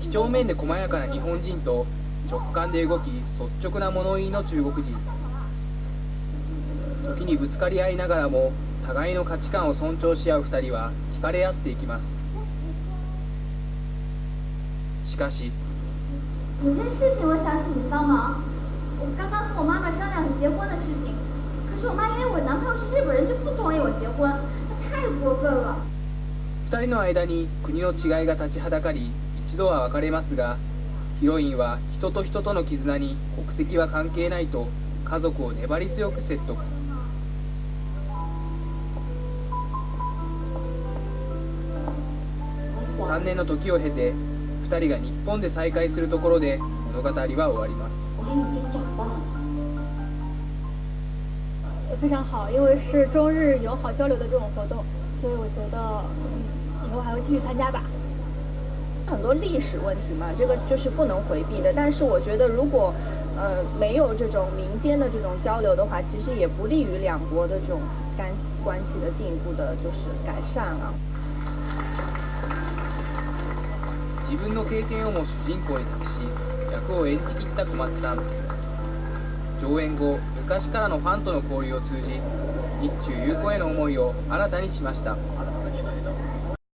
几帳面で細やかな日本人と直感で動き率直な物言いの中国人。時にぶつかり合いながらも互いの価値観を尊重し合う2人は惹かれ合っていきます。しかし有件事情我想请你帮忙，我刚刚和我妈妈商量结婚的事情，可是我妈因为我男朋友是日本人就不2人の間に国の違いが立ちはだかり一度は別れますがヒロインは人と人との絆に国籍は関係ないと家族を粘り強く説得。3年の時を経て2人が日本で再会するところで物語は終わります。非常好，因为是中日友好交流的这种活动，所以我觉得继续参加吧。很多历史问题嘛，这个就是不能回避的。但是我觉得，如果呃没有这种民间的这种交流的话，其实也不利于两国的这种干系关系的进一步的就是改善啊。自分の経験をも主人公に託し役を演じきった小松さん上演後昔からのファンとの交流を通じ日中友好への思いを新たにしました